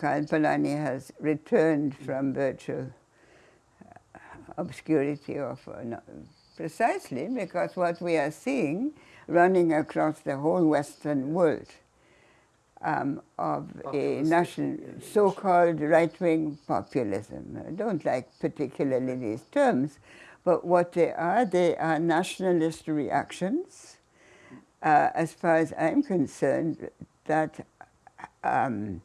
Karl Polanyi has returned from virtual uh, obscurity of uh, precisely because what we are seeing running across the whole Western world um, of a national so-called right-wing populism. I don't like particularly these terms, but what they are, they are nationalist reactions. Uh, as far as I'm concerned, that um,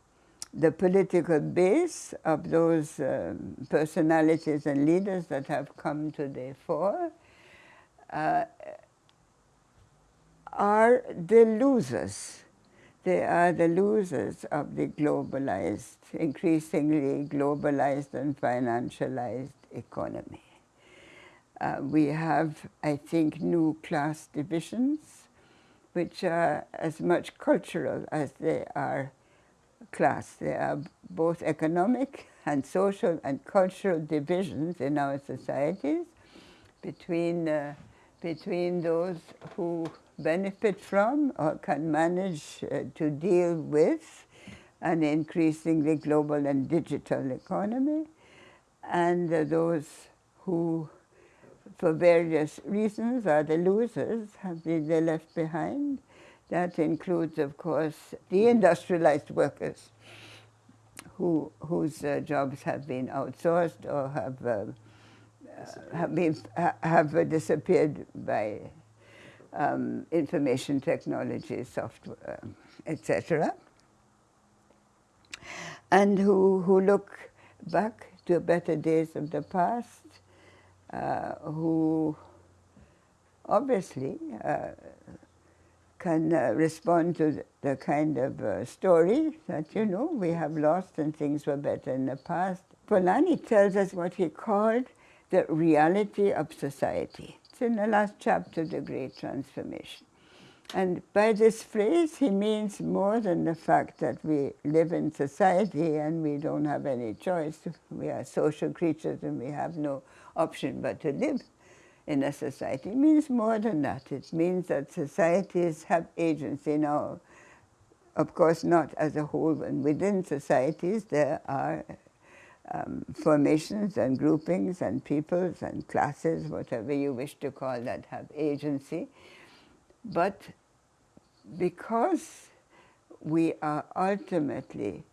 the political base of those um, personalities and leaders that have come to the fore uh, are the losers. They are the losers of the globalized, increasingly globalized and financialized economy. Uh, we have, I think, new class divisions, which are as much cultural as they are class. There are both economic and social and cultural divisions in our societies between, uh, between those who benefit from or can manage uh, to deal with an increasingly global and digital economy, and uh, those who, for various reasons, are the losers, have been left behind. That includes, of course, the industrialized workers who, whose uh, jobs have been outsourced or have, uh, have, been, have disappeared by um, information technology, software, etc. And who, who look back to better days of the past, uh, who obviously uh, can uh, respond to the kind of uh, story that, you know, we have lost and things were better in the past. Polanyi tells us what he called the reality of society. It's in the last chapter The Great Transformation. And by this phrase, he means more than the fact that we live in society and we don't have any choice. We are social creatures and we have no option but to live in a society. It means more than that. It means that societies have agency now. Of course, not as a whole, and within societies there are um, formations and groupings and peoples and classes, whatever you wish to call that, have agency. But because we are ultimately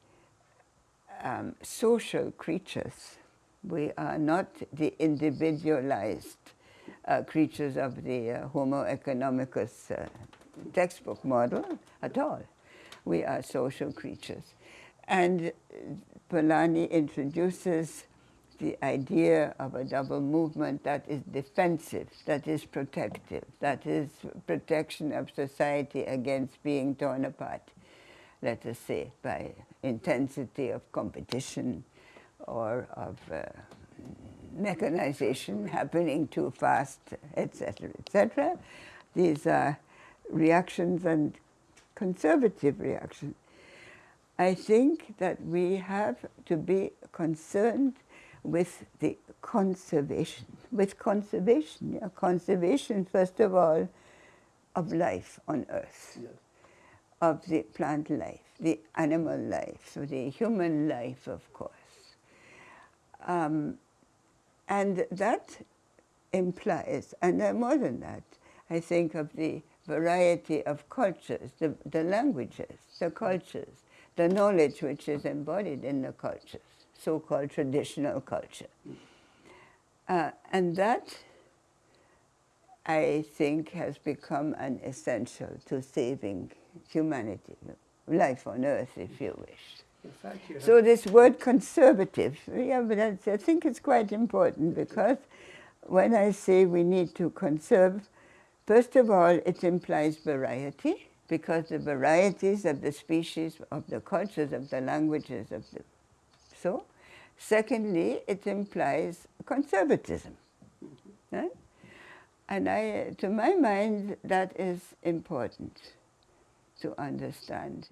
um, social creatures, we are not the individualized uh, creatures of the uh, Homo economicus uh, textbook model at all. We are social creatures. And Polanyi introduces the idea of a double movement that is defensive, that is protective, that is protection of society against being torn apart, let us say, by intensity of competition or of uh, mechanization happening too fast, etc., etc. These are reactions and conservative reactions. I think that we have to be concerned with the conservation, with conservation, yeah, conservation, first of all, of life on Earth, yes. of the plant life, the animal life, so the human life, of course. Um, and that implies, and more than that, I think of the variety of cultures, the, the languages, the cultures, the knowledge which is embodied in the cultures, so-called traditional culture. Uh, and that, I think, has become an essential to saving humanity, life on earth, if you wish. Fact, so this word conservative, yeah, but I think it's quite important because when I say we need to conserve, first of all, it implies variety because the varieties of the species, of the cultures, of the languages, of the so. Secondly, it implies conservatism. Right? And I, to my mind, that is important to understand.